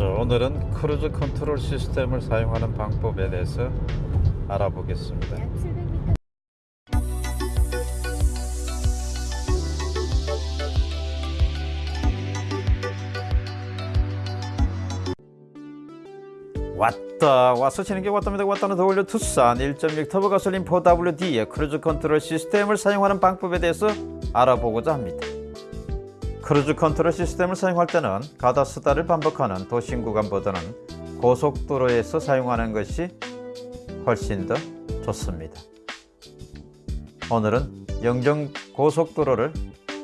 자, 오늘은 크루즈 컨트롤 시스템을 사용하는 방법에 대해서 알아보겠습니다. 약 700m 왔다 와서 치는 게 왔답니다. 왔다는 더 올려 투싼 1.6 터보 가솔린 4WD의 크루즈 컨트롤 시스템을 사용하는 방법에 대해서 알아보고자 합니다 cruise control 시스템을 사용할 때는 가다 서다를 반복하는 도심 구간보다는 고속도로에서 사용하는 것이 훨씬 더 좋습니다 오늘은 영종 고속도로를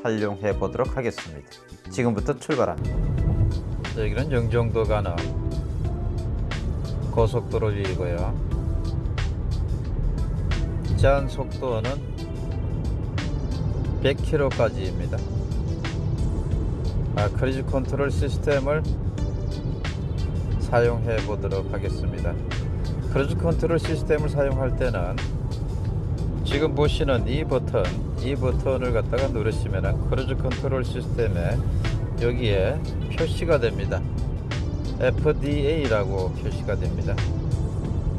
활용해 보도록 하겠습니다 지금부터 출발합니다 여기는 영종도 가는 고속도로 위이고요. 제한 속도는 100km까지입니다. 아, cruise control 시스템을 사용해 보도록 하겠습니다. cruise control 시스템을 사용할 때는 지금 보시는 이 버튼, 이 버튼을 갖다가 누르시면 cruise control 시스템에 여기에 표시가 됩니다. FDA라고 표시가 됩니다.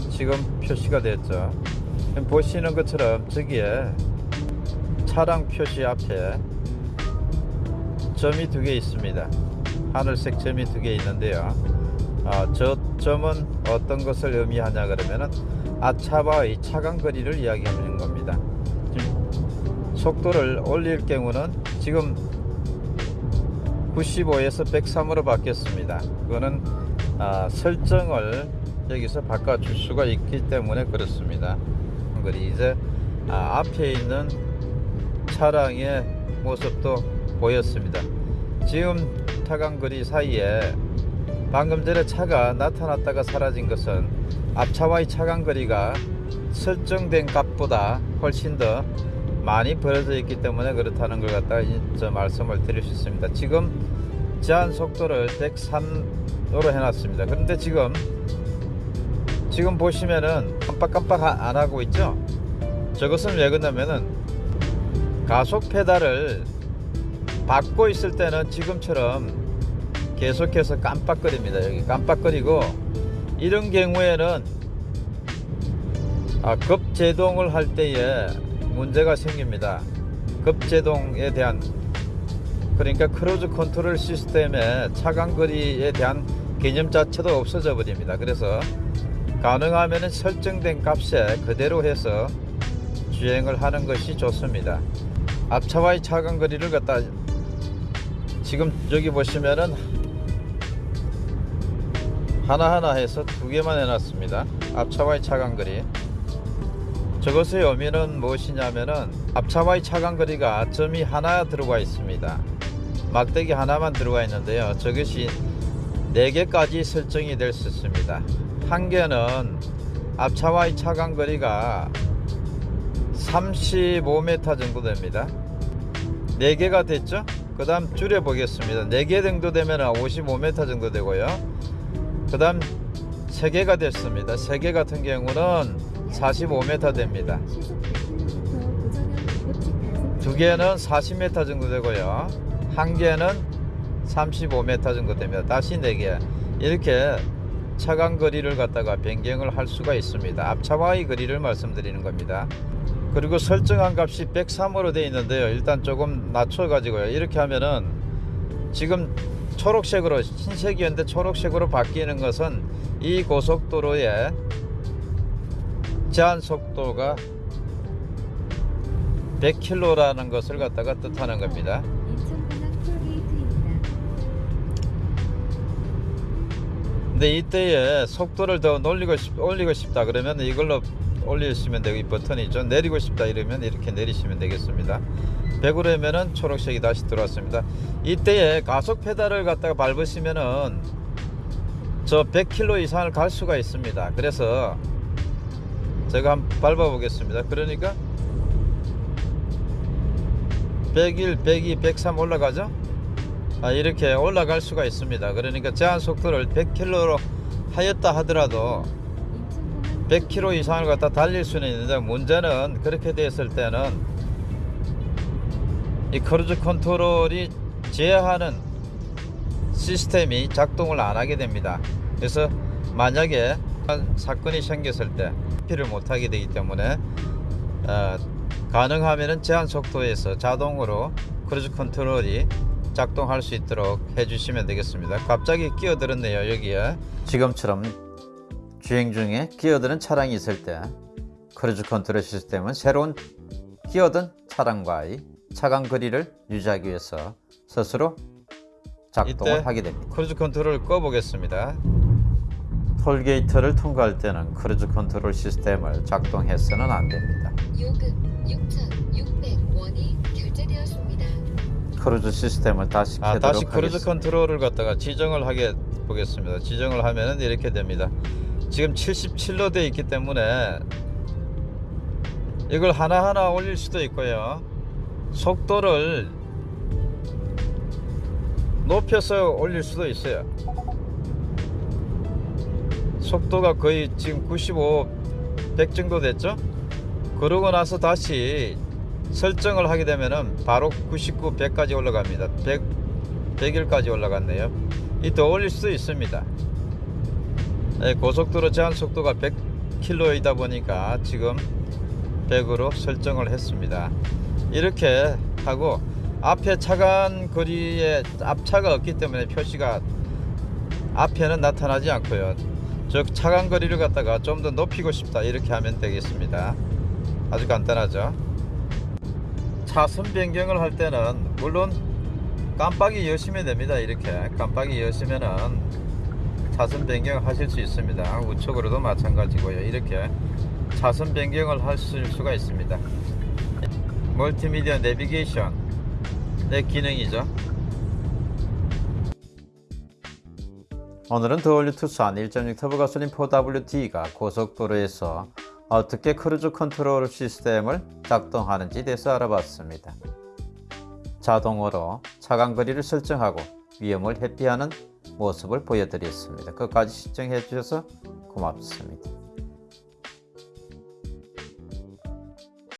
지금 표시가 됐죠. 보시는 것처럼 저기에 차량 표시 앞에 점이 두 개 있습니다. 하늘색 점이 두 개 있는데요. 아, 저 점은 어떤 것을 의미하냐 그러면은 아차바의 차간 거리를 이야기하는 겁니다. 속도를 올릴 경우는 지금 95에서 103으로 바뀌었습니다. 그거는 아, 설정을 여기서 바꿔줄 수가 있기 때문에 그렇습니다. 그리 이제 아, 앞에 있는 차량의 모습도 보였습니다. 지금 타강거리 사이에 방금 전에 차가 나타났다가 사라진 것은 앞차와의 차간거리가 설정된 값보다 훨씬 더 많이 벌어져 있기 때문에 그렇다는 걸 갖다가 저 말씀을 드릴 수 있습니다. 지금 제한 속도를 103으로 해놨습니다. 그런데 지금 지금 보시면은 깜빡깜빡 안 하고 있죠? 저것은 왜 그러냐면은 가속 페달을 밟고 있을 때는 지금처럼 계속해서 깜빡거립니다. 여기 깜빡거리고 이런 경우에는 아, 급제동을 할 때에 문제가 생깁니다. 급제동에 대한 그러니까 cruise control 시스템의 차간거리에 대한 개념 자체도 없어져 버립니다. 그래서 가능하면 설정된 값에 그대로 해서 주행을 하는 것이 좋습니다. 앞차와의 차간거리를 갖다 지금 여기 보시면은 하나하나 해서 두 개만 해놨습니다. 앞차와의 차간거리. 저것의 의미는 무엇이냐면은 앞차와의 차간거리가 점이 하나 들어가 있습니다. 막대기 하나만 들어가 있는데요. 저것이 4개까지 설정이 될 수 있습니다. 한 개는 앞차와의 차간거리가 35m 정도 됩니다. 4개가 됐죠? 그 다음 줄여 보겠습니다. 4개 정도 되면 55m 정도 되고요. 그 다음 3개가 됐습니다. 3개 같은 경우는 45m 됩니다. 시속 100km 고정형 우측 단속 두 개는 40m 정도 되고요. 한 개는 35m 정도 됩니다. 다시 네 개. 이렇게 차간 거리를 갖다가 변경을 할 수가 있습니다. 앞차와의 거리를 말씀드리는 겁니다. 그리고 설정한 값이 103으로 되어 있는데요. 일단 조금 낮춰 가지고요. 이렇게 하면은 지금 초록색으로 흰색이었는데 초록색으로 바뀌는 것은 이 고속도로의 제한 속도가 100km라는 것을 갖다가 뜻하는 겁니다. 근데 이때에 속도를 더 올리고 싶다 그러면 이걸로 올리시면 되고 이 버튼이 있죠. 내리고 싶다 이러면 이렇게 내리시면 되겠습니다. 100으로 하면은 초록색이 다시 들어왔습니다. 이때에 가속 페달을 갖다가 밟으시면은 저 100km 이상을 갈 수가 있습니다. 그래서 제가 한번 밟아 보겠습니다. 그러니까 101, 102, 103 올라가죠? 아, 이렇게 올라갈 수가 있습니다. 그러니까 제한 속도를 100km로 하였다 하더라도 100km 이상을 갖다 달릴 수는 있는데 문제는 그렇게 됐을 때는 이 cruise control이 제어하는 시스템이 작동을 안 하게 됩니다. 그래서 만약에 사건이 생겼을 때 피를 못 하게 되기 때문에 어, 가능하면은 제한 속도에서 자동으로 cruise control이 작동할 수 있도록 해주시면 되겠습니다. 갑자기 끼어들었네요 여기에. 지금처럼 주행 중에 끼어드는 차량이 있을 때 cruise control 시스템은 새로운 끼어든 차량과의 차간 거리를 유지하기 위해서 스스로 작동을 이때 하게 됩니다. cruise control을 꺼보겠습니다. 톨게이트를 통과할 때는 cruise control 시스템을 작동해서는 안 됩니다. 요금 6,600원이 결제되었습니다. 크루즈 시스템을 다시 아, 켜도록 다시 크루즈 하겠습니다. control을 갖다가 지정을 하게 보겠습니다. 지정을 하면은 이렇게 됩니다. 지금 77로 되어 있기 때문에 이걸 하나하나 올릴 수도 있고요. 속도를 높여서 올릴 수도 있어요. 속도가 거의 지금 95, 100 정도 됐죠? 그러고 나서 다시 설정을 하게 되면은 바로 99, 100까지 올라갑니다. 100, 100일까지 올라갔네요. 이 더 올릴 수도 있습니다. 네, 고속도로 제한 속도가 100km이다 보니까 지금 100으로 설정을 했습니다. 이렇게 하고 앞에 차간 거리에 앞차가 없기 때문에 표시가 앞에는 나타나지 않고요. 저 차간 거리를 갖다가 좀 더 높이고 싶다 이렇게 하면 되겠습니다. 아주 간단하죠. 차선 변경을 할 때는 물론 깜빡이 켜시면 됩니다. 이렇게 깜빡이 켜시면은 차선 변경을 하실 수 있습니다. 우측으로도 마찬가지고요. 이렇게 차선 변경을 하실 수가 있습니다. 멀티미디어 내비게이션 내 기능이죠. 오늘은 The All New 투싼 1.6 터보 가솔린 4WD가 고속도로에서 어떻게 cruise control 시스템을 작동하는지 대해서 알아봤습니다. 자동으로 차간 거리를 설정하고 위험을 회피하는 모습을 보여드렸습니다. 끝까지 시청해 주셔서 고맙습니다.